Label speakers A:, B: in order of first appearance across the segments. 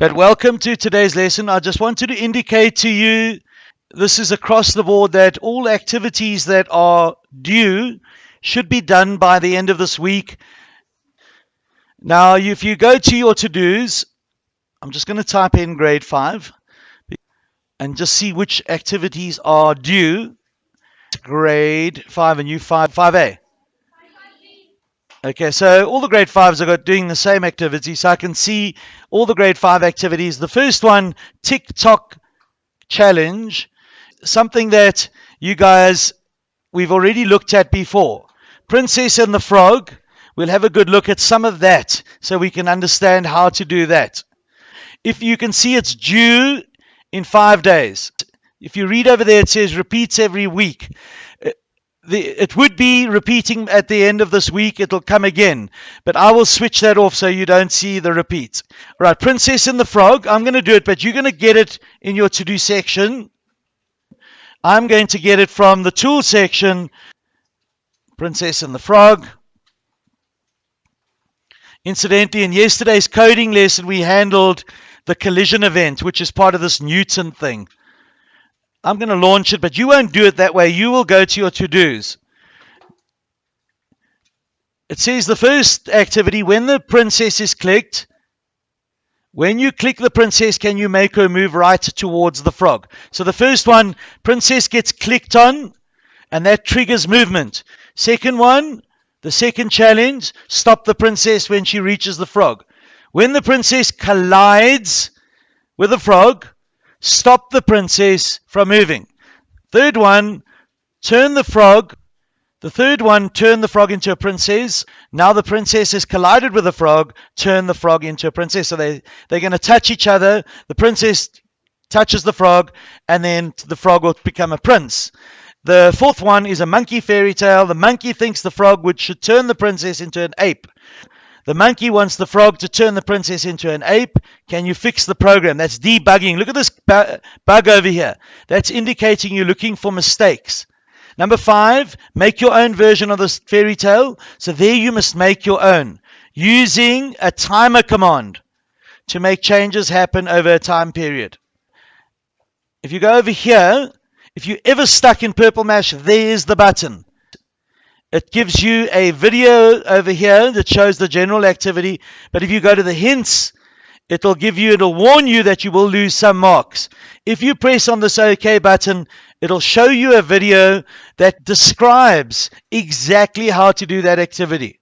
A: But welcome to today's lesson. I just wanted to indicate to you this is across the board that all activities that are due should be done by the end of this week. Now, if you go to your to dos, I'm just going to type in grade 5 and just see which activities are due. Grade 5 and you 5, 5A. Okay, so all the grade 5s are got doing the same activity, so I can see all the grade 5 activities. The first one, TikTok challenge, something that you guys, we've already looked at before. Princess and the Frog, we'll have a good look at some of that so we can understand how to do that. If you can see it's due in five days. If you read over there, it says repeats every week the, it would be repeating at the end of this week. It'll come again. But I will switch that off so you don't see the repeats. All right, Princess and the Frog. I'm going to do it, but you're going to get it in your to-do section. I'm going to get it from the tool section. Princess and the Frog. Incidentally, in yesterday's coding lesson, we handled the collision event, which is part of this Newton thing. I'm going to launch it, but you won't do it that way. You will go to your to dos. It says the first activity when the princess is clicked, when you click the princess, can you make her move right towards the frog? So the first one, princess gets clicked on, and that triggers movement. Second one, the second challenge, stop the princess when she reaches the frog. When the princess collides with the frog, stop the princess from moving. Third one, turn the frog. The third one, turn the frog into a princess. Now the princess has collided with the frog, turn the frog into a princess. So they, they're going to touch each other. The princess touches the frog, and then the frog will become a prince. The fourth one is a monkey fairy tale. The monkey thinks the frog would should turn the princess into an ape. The monkey wants the frog to turn the princess into an ape. Can you fix the program? That's debugging. Look at this bug over here. That's indicating you're looking for mistakes. Number five, make your own version of this fairy tale. So there you must make your own using a timer command to make changes happen over a time period. If you go over here, if you're ever stuck in Purple Mash, there's the button. It gives you a video over here that shows the general activity. But if you go to the hints, it'll give you, it'll warn you that you will lose some marks. If you press on this OK button, it'll show you a video that describes exactly how to do that activity.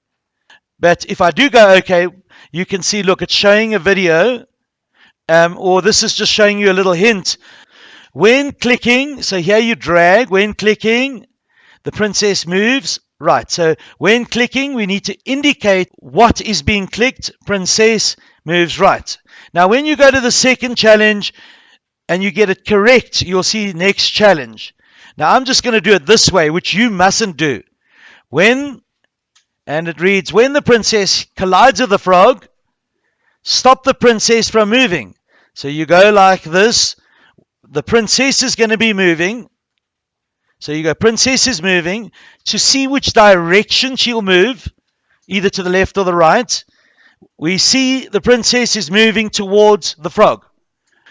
A: But if I do go OK, you can see, look, it's showing a video, um, or this is just showing you a little hint. When clicking, so here you drag, when clicking, the princess moves Right, so when clicking, we need to indicate what is being clicked. Princess moves right. Now, when you go to the second challenge and you get it correct, you'll see next challenge. Now, I'm just going to do it this way, which you mustn't do. When, and it reads, when the princess collides with the frog, stop the princess from moving. So you go like this. The princess is going to be moving. So you go, princess is moving to see which direction she'll move, either to the left or the right. We see the princess is moving towards the frog.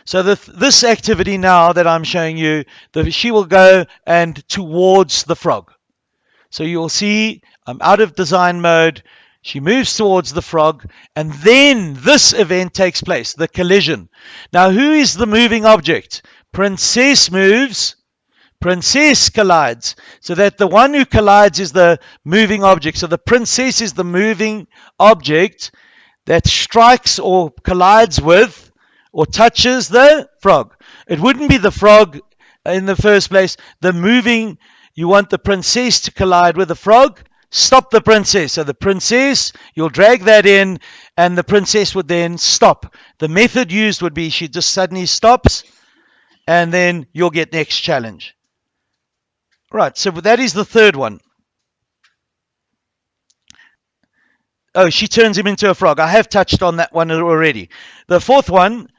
A: So the, this activity now that I'm showing you, the, she will go and towards the frog. So you'll see I'm out of design mode. She moves towards the frog, and then this event takes place, the collision. Now, who is the moving object? Princess moves, princess collides. So that the one who collides is the moving object. So the princess is the moving object that strikes or collides with or touches the frog. It wouldn't be the frog in the first place. The moving, you want the princess to collide with the frog. Stop the princess. So the princess, you'll drag that in, and the princess would then stop. The method used would be she just suddenly stops, and then you'll get next challenge. Right, so that is the third one. Oh, she turns him into a frog. I have touched on that one already. The fourth one,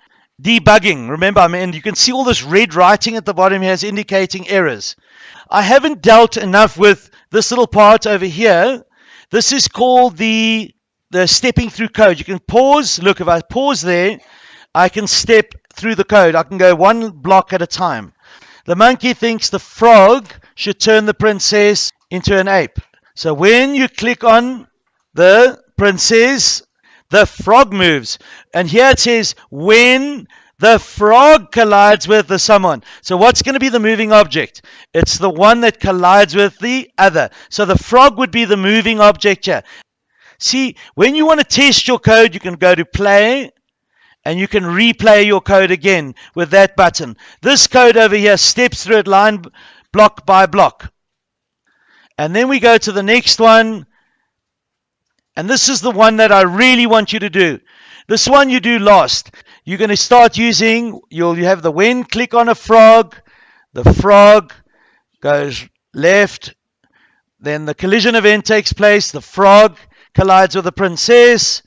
A: debugging. Remember, I mean, you can see all this red writing at the bottom here is indicating errors. I haven't dealt enough with this little part over here. This is called the the stepping through code. You can pause. Look, if I pause there, I can step through the code. I can go one block at a time. The monkey thinks the frog should turn the princess into an ape. So when you click on the princess, the frog moves. And here it says when the frog collides with the someone. So what's going to be the moving object? It's the one that collides with the other. So the frog would be the moving object here. See, when you want to test your code, you can go to play and you can replay your code again with that button. This code over here steps through it line block by block. And then we go to the next one. And this is the one that I really want you to do. This one you do last. You're going to start using, you'll you have the when click on a frog, the frog goes left, then the collision event takes place, the frog collides with the princess,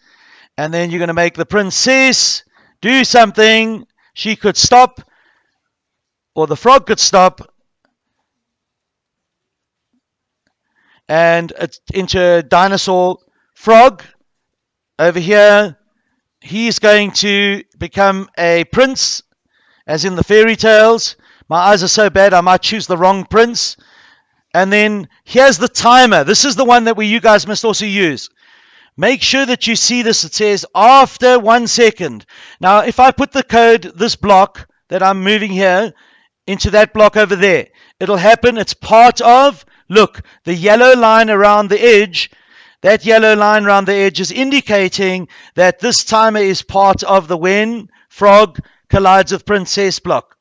A: and then you're going to make the princess do something, she could stop, or the frog could stop, and it's into dinosaur frog over here. He's going to become a prince, as in the fairy tales. My eyes are so bad, I might choose the wrong prince. And then here's the timer. This is the one that we you guys must also use. Make sure that you see this. It says after one second. Now, if I put the code, this block that I'm moving here, into that block over there, it'll happen. It's part of, look, the yellow line around the edge. That yellow line around the edge is indicating that this timer is part of the when frog collides with princess block.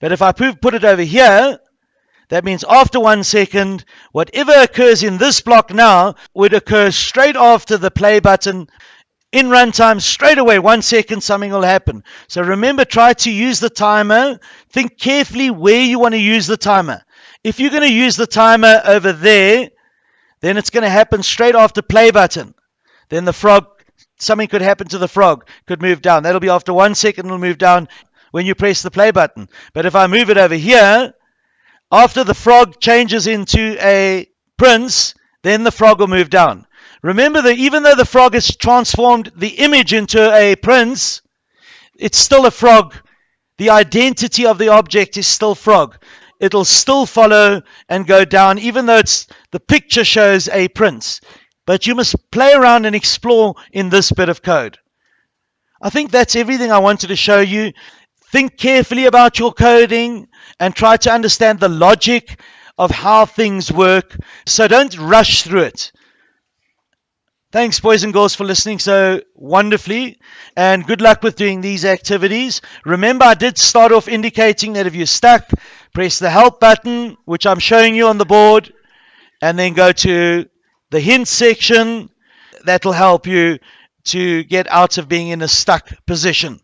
A: But if I put it over here, that means after one second, whatever occurs in this block now would occur straight after the play button. In runtime, straight away, one second, something will happen. So remember, try to use the timer. Think carefully where you want to use the timer. If you're going to use the timer over there, then it's going to happen straight after the play button. Then the frog, something could happen to the frog, could move down. That'll be after one second, it'll move down when you press the play button. But if I move it over here, after the frog changes into a prince, then the frog will move down. Remember that even though the frog has transformed the image into a prince, it's still a frog. The identity of the object is still frog. It'll still follow and go down, even though it's the picture shows a prince. But you must play around and explore in this bit of code. I think that's everything I wanted to show you. Think carefully about your coding and try to understand the logic of how things work. So don't rush through it. Thanks, boys and girls, for listening so wonderfully. And good luck with doing these activities. Remember, I did start off indicating that if you're stuck, press the help button, which I'm showing you on the board, and then go to the hint section. That'll help you to get out of being in a stuck position.